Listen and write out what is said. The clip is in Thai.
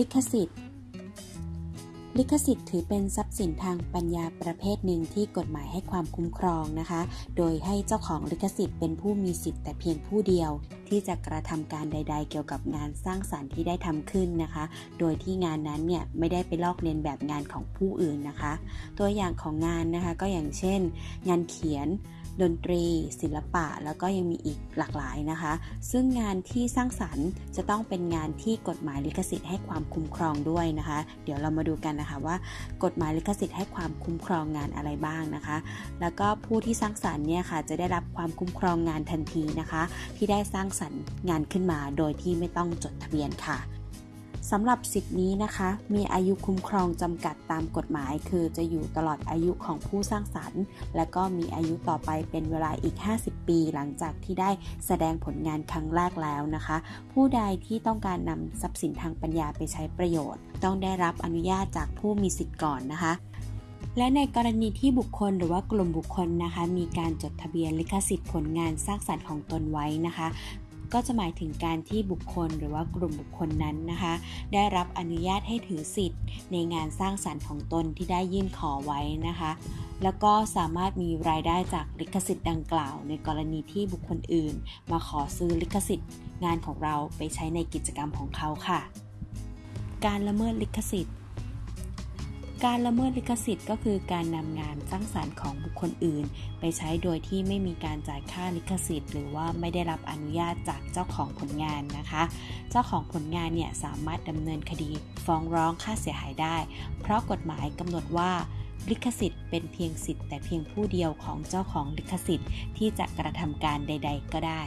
ลิขสิทธิ์ ลิขสิทธิ์ถือเป็นทรัพย์สินทางปัญญาประเภทหนึ่งที่กฎหมายให้ความคุ้มครองนะคะ โดยให้เจ้าของลิขสิทธิ์เป็นผู้มีสิทธิ์แต่เพียงผู้เดียว ที่จะกระทำการใด ๆ เกี่ยวกับงานสร้างสารรค์ที่ได้ทำขึ้นนะคะ โดยที่งานนั้นเนี่ยไม่ได้ไปลอกเลียนแบบงานของผู้อื่นนะคะ ตัวอย่างของงานนะคะก็อย่างเช่น งานเขียน ดนตรี ศิลปะ แล้วก็ยังมีอีกหลากหลายนะคะ ซึ่งงานที่สร้างสรรค์จะต้องเป็นงานที่กฎหมายลิขสิทธิ์ให้ความคุ้มครองด้วยนะคะ เดี๋ยวเรามาดูกันนะคะว่ากฎหมายลิขสิทธิ์ให้ความคุ้มครองงานอะไรบ้างนะคะ แล้วก็ผู้ที่สร้างสรรค์เนี่ยค่ะจะได้รับความคุ้มครองงานทันทีนะคะ ที่ได้สร้างสรรค์งานขึ้นมาโดยที่ไม่ต้องจดทะเบียนค่ะ สำหรับสิทธินี้นะคะ มีอายุคุ้มครองจำกัดตามกฎหมาย คือจะอยู่ตลอดอายุของผู้สร้างสรรค์ และก็มีอายุต่อไปเป็นเวลาอีก 50 ปีหลังจากที่ได้แสดงผลงานครั้งแรกแล้วนะคะ ผู้ใดที่ต้องการนำทรัพย์สินทางปัญญาไปใช้ประโยชน์ ต้องได้รับอนุญาตจากผู้มีสิทธิ์ก่อนนะคะและในกรณีที่บุคคลหรือว่ากลุ่มบุคคลนะคะ มีการจดทะเบียนลิขสิทธิ์ผลงานสร้างสรรค์ของตนไว้นะคะ ก็จะหมายถึงการที่บุคคลหรือว่ากลุ่มบุคคลนั้นนะคะ ได้รับอนุญาตให้ถือสิทธิ์ ในงานสร้างสรรค์ของตนที่ได้ยื่นขอไว้นะคะ แล้วก็สามารถมีรายได้จากลิขสิทธิ์ดังกล่าว ในกรณีที่บุคคลอื่น มาขอซื้อลิขสิทธิ์ งานของเราไปใช้ในกิจกรรมของเขาค่ะ การละเมิดลิขสิทธิ์ การละเมิดลิขสิทธิ์ก็คือการนำงานสร้างสารรค์ของบุคคลอื่น ไปใช้โดยที่ไม่มีการจ่ายค่าลิขสิทธิ์ หรือว่าไม่ได้รับอนุญาตจากเจ้าของผลงานนะคะ เจ้าของผลงานเนี่ยสามารถดำเนินคดีฟ้องร้องค่าเสียหายได้ เพราะกฎหมายกำหนดว่าลิขสิทธิ์เป็นเพียงสิทธิ์แต่เพียงผู้เดียวของเจ้าของลิขสิทธิ์ที่จะกระทำการใด ๆ ก็ได้